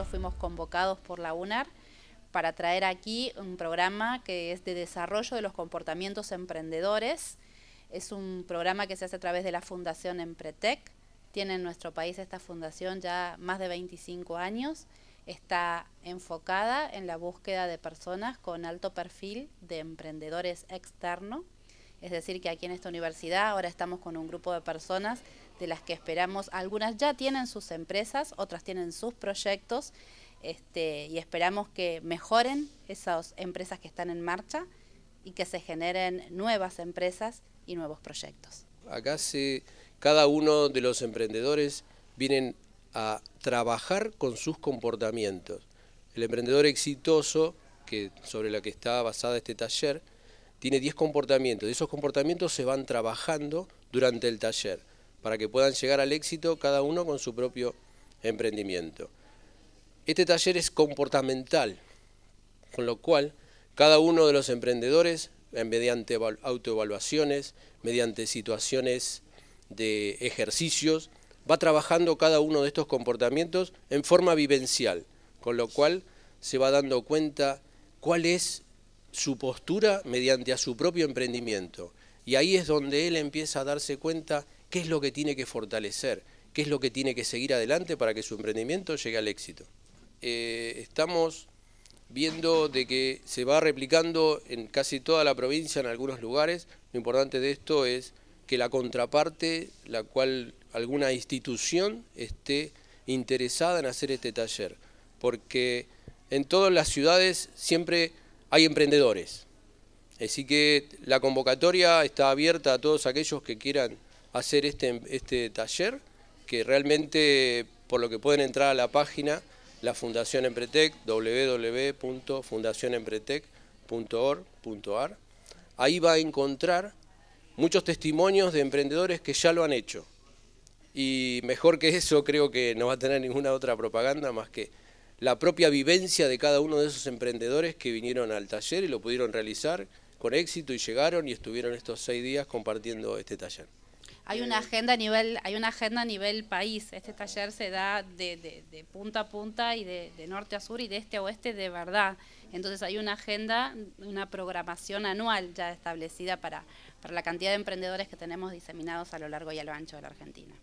nosotros fuimos convocados por la UNAR para traer aquí un programa que es de desarrollo de los comportamientos emprendedores. Es un programa que se hace a través de la Fundación Empretec. Tiene en nuestro país esta fundación ya más de 25 años. Está enfocada en la búsqueda de personas con alto perfil de emprendedores externos. Es decir, que aquí en esta universidad ahora estamos con un grupo de personas de las que esperamos, algunas ya tienen sus empresas, otras tienen sus proyectos este, y esperamos que mejoren esas empresas que están en marcha y que se generen nuevas empresas y nuevos proyectos. Acá se, cada uno de los emprendedores vienen a trabajar con sus comportamientos. El emprendedor exitoso, que sobre la que está basada este taller, tiene 10 comportamientos. Esos comportamientos se van trabajando durante el taller para que puedan llegar al éxito cada uno con su propio emprendimiento. Este taller es comportamental, con lo cual cada uno de los emprendedores, mediante autoevaluaciones, mediante situaciones de ejercicios, va trabajando cada uno de estos comportamientos en forma vivencial, con lo cual se va dando cuenta cuál es su postura mediante a su propio emprendimiento. Y ahí es donde él empieza a darse cuenta qué es lo que tiene que fortalecer, qué es lo que tiene que seguir adelante para que su emprendimiento llegue al éxito. Eh, estamos viendo de que se va replicando en casi toda la provincia, en algunos lugares. Lo importante de esto es que la contraparte, la cual alguna institución esté interesada en hacer este taller, porque en todas las ciudades siempre hay emprendedores. Así que la convocatoria está abierta a todos aquellos que quieran hacer este, este taller, que realmente por lo que pueden entrar a la página, la Fundación Empretec, www.fundacionempretec.org.ar, ahí va a encontrar muchos testimonios de emprendedores que ya lo han hecho. Y mejor que eso creo que no va a tener ninguna otra propaganda más que la propia vivencia de cada uno de esos emprendedores que vinieron al taller y lo pudieron realizar con éxito y llegaron y estuvieron estos seis días compartiendo este taller. Hay una agenda a nivel, hay una agenda a nivel país. Este taller se da de, punta a punta y de, norte a sur y de este a oeste de verdad. Entonces hay una agenda, una programación anual ya establecida para, para la cantidad de emprendedores que tenemos diseminados a lo largo y a lo ancho de la Argentina.